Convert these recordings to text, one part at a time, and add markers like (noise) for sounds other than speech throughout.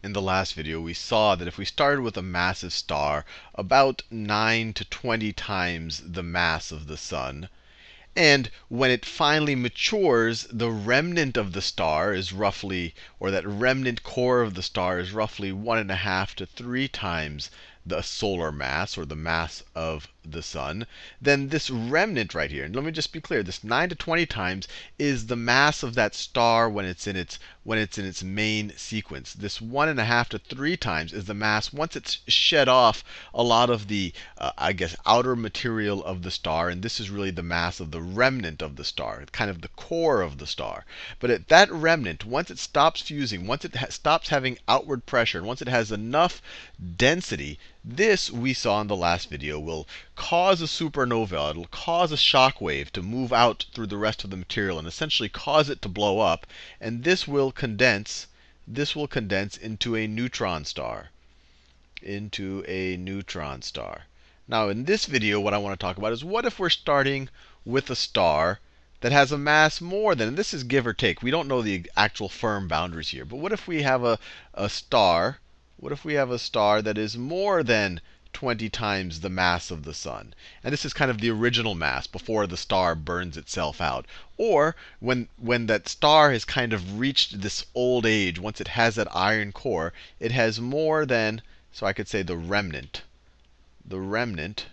in the last video, we saw that if we started with a massive star about 9 to 20 times the mass of the sun, and when it finally matures, the remnant of the star is roughly, or that remnant core of the star is roughly one and a half to three times the solar mass or the mass of the sun, then this remnant right here, and let me just be clear, this 9 to 20 times is the mass of that star when it's in its when it's in its main sequence. This one and a half to three times is the mass once it's shed off a lot of the, uh, I guess, outer material of the star, and this is really the mass of the remnant of the star, kind of the core of the star. But at that remnant, once it stops fusing, once it ha stops having outward pressure, and once it has enough density, this, we saw in the last video, will cause a supernova. It'll cause a shock wave to move out through the rest of the material and essentially cause it to blow up. And this will condense, this will condense into a neutron star. Into a neutron star. Now, in this video, what I want to talk about is what if we're starting with a star that has a mass more than, and this is give or take. We don't know the actual firm boundaries here. But what if we have a, a star what if we have a star that is more than 20 times the mass of the sun? And this is kind of the original mass before the star burns itself out. Or when, when that star has kind of reached this old age, once it has that iron core, it has more than, so I could say the remnant. The remnant,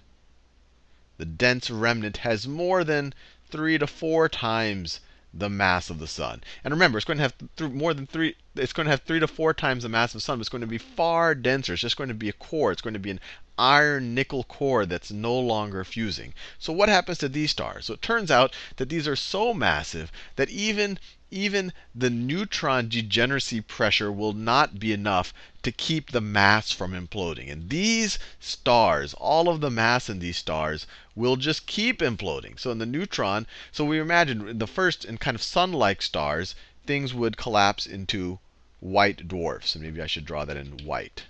the dense remnant has more than three to four times the mass of the sun. And remember, it's going to have th- more than three. It's going to have three to four times the mass of the sun. But it's going to be far denser. It's just going to be a core. It's going to be an iron nickel core that's no longer fusing. So what happens to these stars? So it turns out that these are so massive that even even the neutron degeneracy pressure will not be enough to keep the mass from imploding. And these stars, all of the mass in these stars, will just keep imploding. So in the neutron, so we imagine the first in kind of sun-like stars, things would collapse into white dwarfs. And maybe I should draw that in white.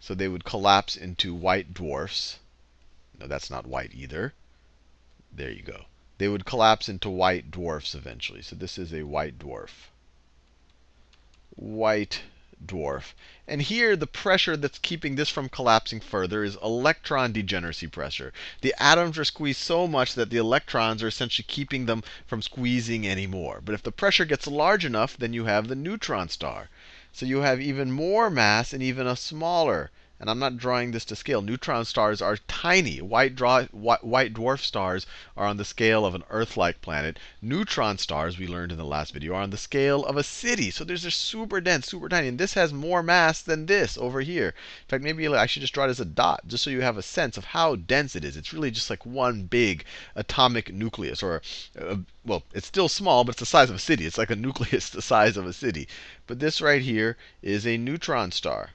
So they would collapse into white dwarfs. No, that's not white either. There you go they would collapse into white dwarfs eventually. So this is a white dwarf. White dwarf. And here, the pressure that's keeping this from collapsing further is electron degeneracy pressure. The atoms are squeezed so much that the electrons are essentially keeping them from squeezing anymore. But if the pressure gets large enough, then you have the neutron star. So you have even more mass and even a smaller and I'm not drawing this to scale. Neutron stars are tiny. White, draw, white, dwarf stars are on the scale of an Earth-like planet. Neutron stars, we learned in the last video, are on the scale of a city. So they're super dense, super tiny. And this has more mass than this over here. In fact, maybe I should just draw it as a dot, just so you have a sense of how dense it is. It's really just like one big atomic nucleus, or uh, well, it's still small, but it's the size of a city. It's like a (laughs) nucleus the size of a city. But this right here is a neutron star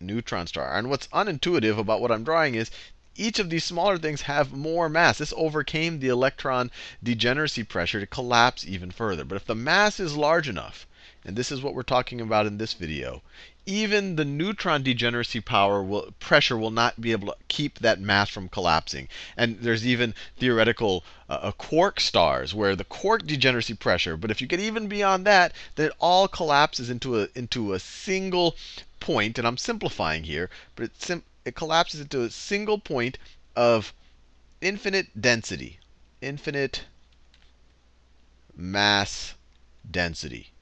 neutron star. And what's unintuitive about what I'm drawing is each of these smaller things have more mass. This overcame the electron degeneracy pressure to collapse even further. But if the mass is large enough, and this is what we're talking about in this video, even the neutron degeneracy power will, pressure will not be able to keep that mass from collapsing. And there's even theoretical uh, quark stars where the quark degeneracy pressure, but if you get even beyond that, then it all collapses into a, into a single point, and I'm simplifying here, but it, sim it collapses into a single point of infinite density, infinite mass density.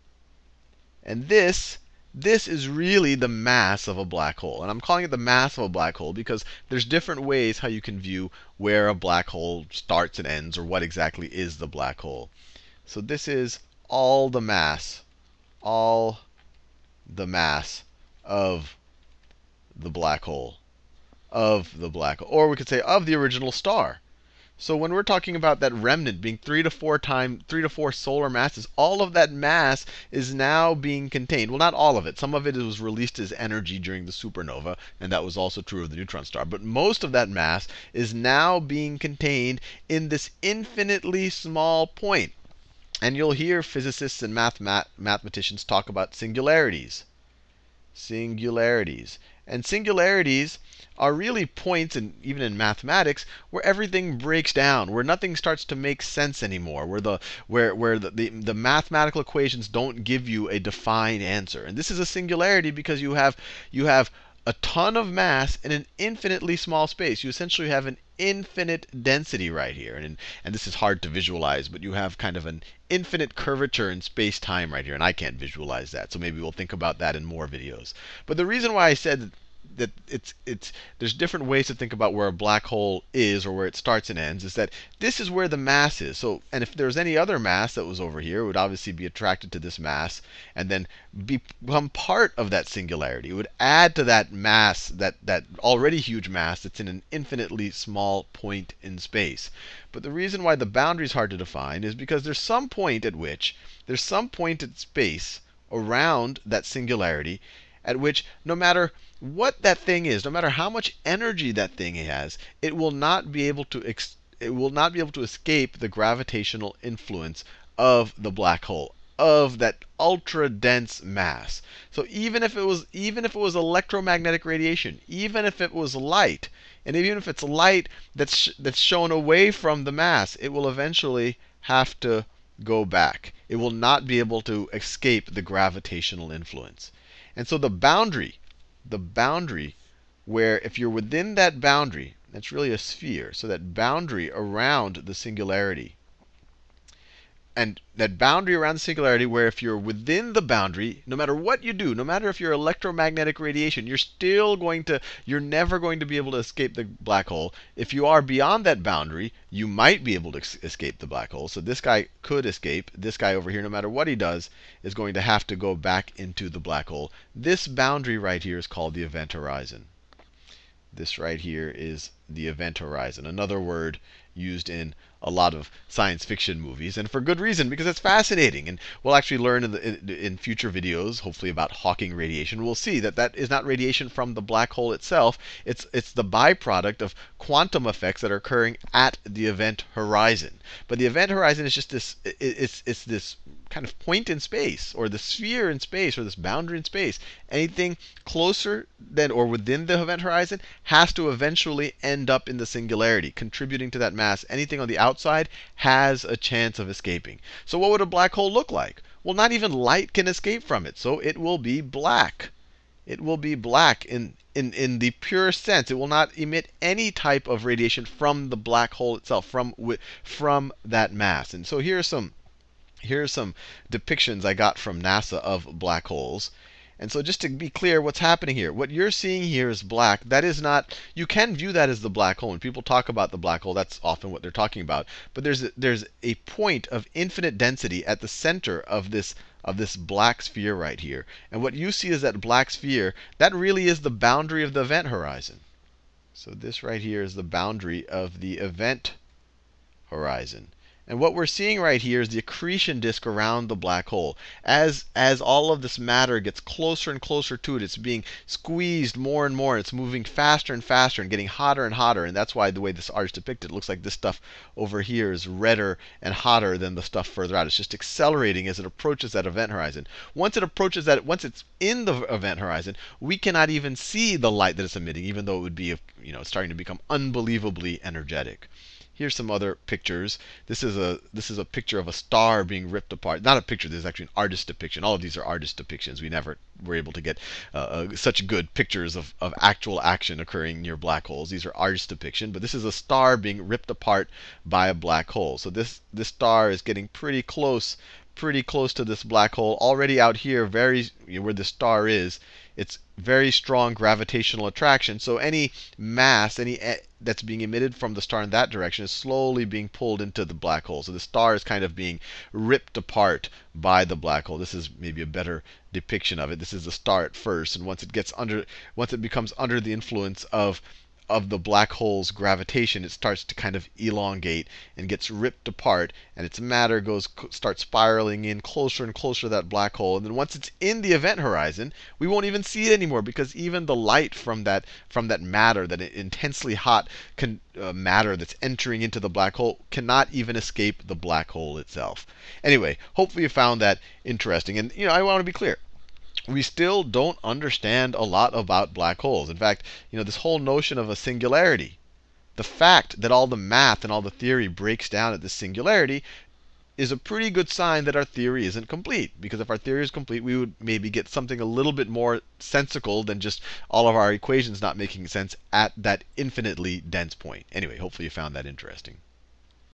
And this this is really the mass of a black hole. And I'm calling it the mass of a black hole because there's different ways how you can view where a black hole starts and ends, or what exactly is the black hole. So this is all the mass, all the mass of the black hole. Of the black hole. Or we could say of the original star. So when we're talking about that remnant being three to four time, three to four solar masses, all of that mass is now being contained. Well, not all of it. Some of it was released as energy during the supernova, and that was also true of the neutron star. But most of that mass is now being contained in this infinitely small point. And you'll hear physicists and math mathematicians talk about singularities singularities. And singularities are really points, and even in mathematics, where everything breaks down, where nothing starts to make sense anymore, where the where where the, the, the mathematical equations don't give you a defined answer. And this is a singularity because you have you have a ton of mass in an infinitely small space. You essentially have an infinite density right here. And, and this is hard to visualize, but you have kind of an infinite curvature in space-time right here. And I can't visualize that. So maybe we'll think about that in more videos. But the reason why I said that it's it's there's different ways to think about where a black hole is or where it starts and ends is that this is where the mass is. So and if there's any other mass that was over here, it would obviously be attracted to this mass and then become part of that singularity. It would add to that mass, that that already huge mass that's in an infinitely small point in space. But the reason why the boundary is hard to define is because there's some point at which there's some point in space around that singularity at which no matter what that thing is, no matter how much energy that thing has, it will not be able to it will not be able to escape the gravitational influence of the black hole, of that ultra dense mass. So even if it was even if it was electromagnetic radiation, even if it was light, and even if it's light that's that's shown away from the mass, it will eventually have to go back. It will not be able to escape the gravitational influence. And so the boundary, the boundary where if you're within that boundary, that's really a sphere, so that boundary around the singularity and that boundary around the singularity where if you're within the boundary, no matter what you do, no matter if you're electromagnetic radiation, you're still going to, you're never going to be able to escape the black hole. If you are beyond that boundary, you might be able to escape the black hole. So this guy could escape. This guy over here, no matter what he does, is going to have to go back into the black hole. This boundary right here is called the event horizon. This right here is the event horizon. Another word used in a lot of science fiction movies, and for good reason, because it's fascinating. And we'll actually learn in, the, in, in, future videos, hopefully about Hawking radiation, we'll see that that is not radiation from the black hole itself. It's, it's the byproduct of quantum effects that are occurring at the event horizon. But the event horizon is just this, it's, it's this kind of point in space, or the sphere in space, or this boundary in space. Anything closer than or within the event horizon has to eventually end up in the singularity, contributing to that mass. Anything on the outside has a chance of escaping. So what would a black hole look like? Well, not even light can escape from it, so it will be black. It will be black in, in, in the purest sense. It will not emit any type of radiation from the black hole itself, from, from that mass. And so here are some here are some depictions I got from NASA of black holes. And so just to be clear, what's happening here? What you're seeing here is black. That is not, you can view that as the black hole. When people talk about the black hole, that's often what they're talking about. But there's a, there's a point of infinite density at the center of this of this black sphere right here. And what you see is that black sphere, that really is the boundary of the event horizon. So this right here is the boundary of the event horizon. And what we're seeing right here is the accretion disk around the black hole. As, as all of this matter gets closer and closer to it, it's being squeezed more and more. It's moving faster and faster and getting hotter and hotter. And that's why the way this art is depicted, it looks like this stuff over here is redder and hotter than the stuff further out. It's just accelerating as it approaches that event horizon. Once it approaches that, once it's in the event horizon, we cannot even see the light that it's emitting, even though it would be, you know, starting to become unbelievably energetic. Here's some other pictures. This is a this is a picture of a star being ripped apart. Not a picture. This is actually an artist depiction. All of these are artist depictions. We never were able to get uh, uh, such good pictures of, of actual action occurring near black holes. These are artist depiction. But this is a star being ripped apart by a black hole. So this this star is getting pretty close pretty close to this black hole. Already out here, very where the star is, it's very strong gravitational attraction. So any mass, any that's being emitted from the star in that direction is slowly being pulled into the black hole. So the star is kind of being ripped apart by the black hole. This is maybe a better depiction of it. This is the star at first, and once it gets under, once it becomes under the influence of of the black hole's gravitation, it starts to kind of elongate and gets ripped apart, and its matter goes starts spiraling in closer and closer to that black hole. And then once it's in the event horizon, we won't even see it anymore because even the light from that from that matter, that intensely hot can, uh, matter that's entering into the black hole, cannot even escape the black hole itself. Anyway, hopefully you found that interesting. And you know, I want to be clear we still don't understand a lot about black holes. In fact, you know, this whole notion of a singularity, the fact that all the math and all the theory breaks down at this singularity is a pretty good sign that our theory isn't complete. Because if our theory is complete, we would maybe get something a little bit more sensical than just all of our equations not making sense at that infinitely dense point. Anyway, hopefully you found that interesting.